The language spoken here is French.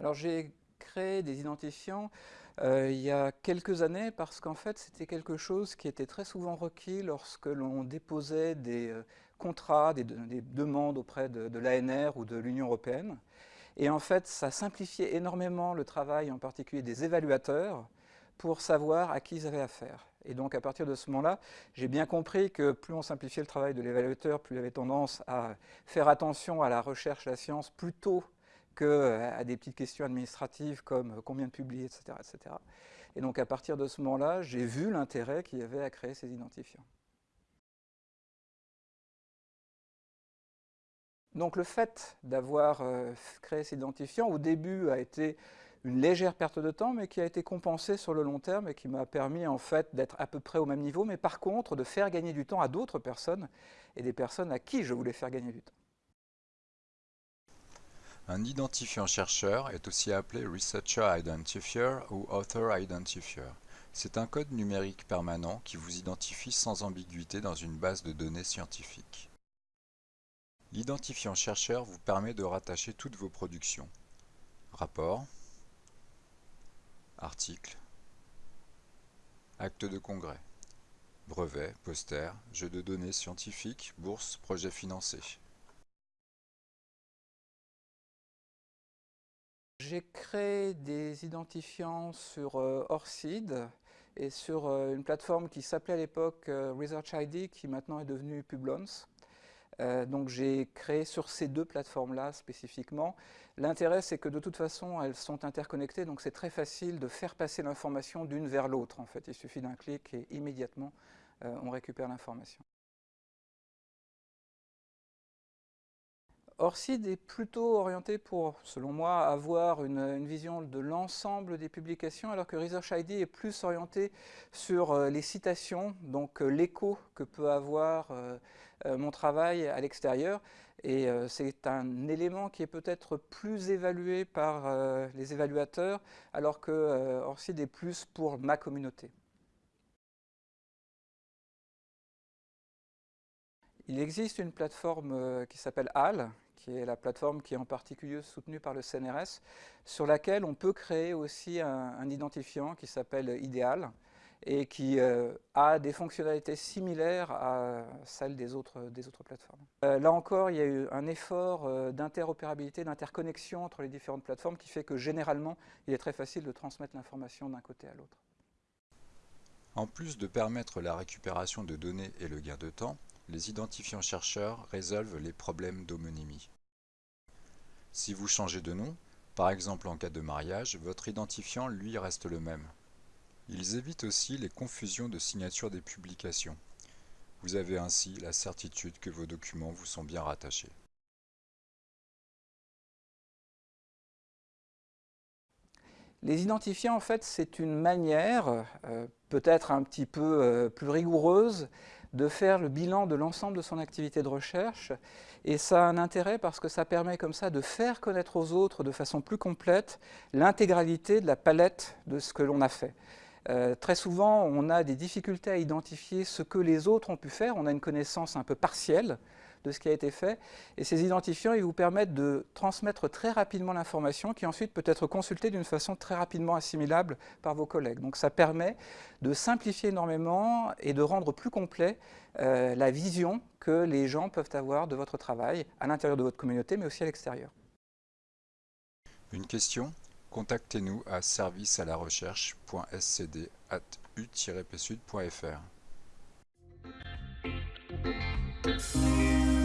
Alors j'ai créé des identifiants euh, il y a quelques années parce qu'en fait c'était quelque chose qui était très souvent requis lorsque l'on déposait des euh, contrats, des, demandes auprès de, de l'ANR ou de l'Union européenne. Et en fait ça simplifiait énormément le travail en particulier des évaluateurs pour savoir à qui ils avaient affaire. Et donc à partir de ce moment-là, j'ai bien compris que plus on simplifiait le travail de l'évaluateur, plus il avait tendance à faire attention à la recherche, à la science, plutôt qu'à euh, des petites questions administratives comme euh, combien de publier, etc., etc. Et donc à partir de ce moment-là, j'ai vu l'intérêt qu'il y avait à créer ces identifiants. Donc le fait d'avoir euh, créé ces identifiants, au début, a été une légère perte de temps, mais qui a été compensée sur le long terme et qui m'a permis en fait d'être à peu près au même niveau, mais par contre de faire gagner du temps à d'autres personnes et des personnes à qui je voulais faire gagner du temps. Un identifiant chercheur est aussi appelé Researcher Identifier ou Author Identifier. C'est un code numérique permanent qui vous identifie sans ambiguïté dans une base de données scientifique. L'identifiant chercheur vous permet de rattacher toutes vos productions. Rapports, articles, actes de congrès, brevets, posters, jeux de données scientifiques, bourses, projets financés. J'ai créé des identifiants sur euh, Orcid et sur euh, une plateforme qui s'appelait à l'époque euh, Research ID, qui maintenant est devenue Publons. Donc j'ai créé sur ces deux plateformes-là spécifiquement. L'intérêt, c'est que de toute façon, elles sont interconnectées, donc c'est très facile de faire passer l'information d'une vers l'autre. En fait, il suffit d'un clic et immédiatement, on récupère l'information. Orcid est plutôt orienté pour, selon moi, avoir une, vision de l'ensemble des publications, alors que Research ID est plus orienté sur euh, les citations, donc euh, l'écho que peut avoir euh, mon travail à l'extérieur. Et c'est un élément qui est peut-être plus évalué par les évaluateurs, alors que Orcid est plus pour ma communauté. Il existe une plateforme qui s'appelle HAL, qui est la plateforme qui est en particulier soutenue par le CNRS, sur laquelle on peut créer aussi un, identifiant qui s'appelle Ideal et qui euh, a des fonctionnalités similaires à celles des autres, des autres plateformes. Euh, là encore, il y a eu un effort euh, d'interopérabilité, d'interconnexion entre les différentes plateformes qui fait que généralement, il est très facile de transmettre l'information d'un côté à l'autre. En plus de permettre la récupération de données et le gain de temps, les identifiants chercheurs résolvent les problèmes d'homonymie. Si vous changez de nom, par exemple en cas de mariage, votre identifiant lui reste le même. Ils évitent aussi les confusions de signature des publications. Vous avez ainsi la certitude que vos documents vous sont bien rattachés. Les identifiants, en fait, c'est une manière, euh, peut-être un petit peu euh, plus rigoureuse, de faire le bilan de l'ensemble de son activité de recherche. Et ça a un intérêt parce que ça permet comme ça de faire connaître aux autres de façon plus complète l'intégralité de la palette de ce que l'on a fait. Euh, très souvent, on a des difficultés à identifier ce que les autres ont pu faire, on a une connaissance un peu partielle de ce qui a été fait. Et ces identifiants, ils vous permettent de transmettre très rapidement l'information qui ensuite peut être consultée d'une façon très rapidement assimilable par vos collègues. Donc ça permet de simplifier énormément et de rendre plus complet euh, la vision que les gens peuvent avoir de votre travail à l'intérieur de votre communauté, mais aussi à l'extérieur. Une question? Contactez-nous à service à la Thanks.